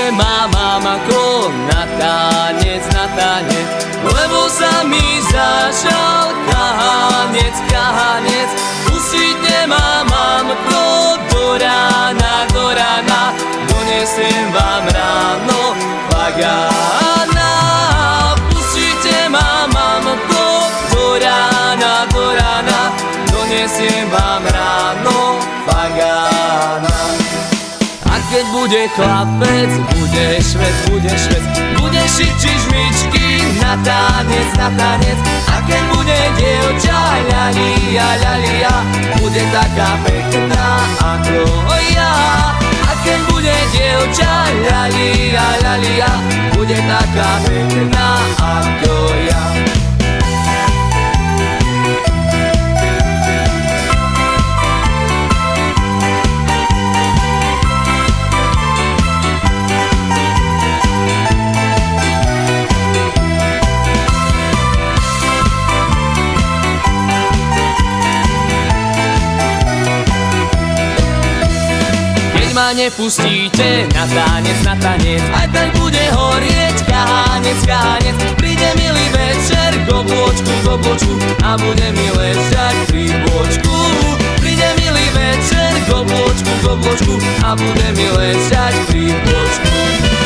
Pustite ma, mama, ko na tanec, na tanec. Lebo sa mi zažal kahanec, kahanec. Pustite ma, mamko, do rána, do rána. Donesem vám ráno pagána Pustite ma, mamko, do rána, do rána. Donesem vám ráno pagána keď bude chlapec, bude švec, bude švec. Bude šiť čižmičky na tanec, na tanec. A keď bude dievča, ľalia, ľalia ma nepustíte na tanec, na tanec. Aj tak bude horieť kahanec, kahanec Príde milý večer k obločku, k obločku A bude mi ležať pri bočku. Príde milý večer k obločku, k obločku A bude mi ležať pri bočku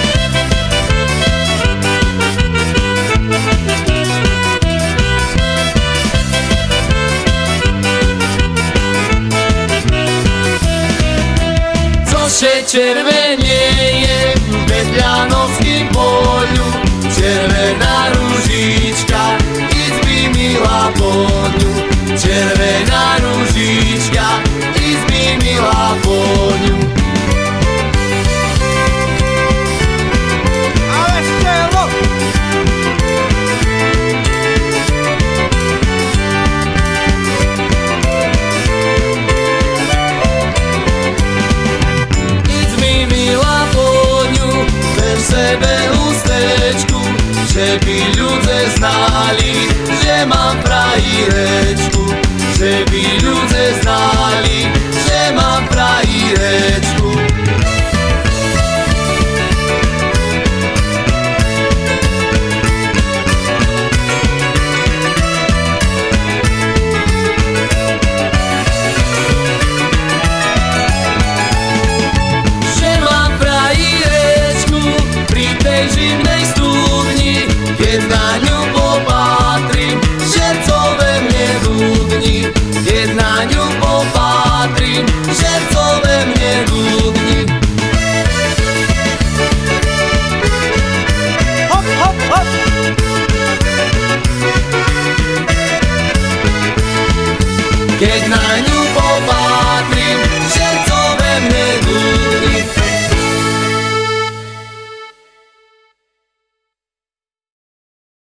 Cože červenie je bez Vianockým poľu. Červená ružička, izby milá poňu Červená ružička, izby Milá poňu, ver sebe hustečku Že by ľudia znali, že mám frajerečku na ňu popatrím, žercové mne dudni. Hop, hop, hop! Keď na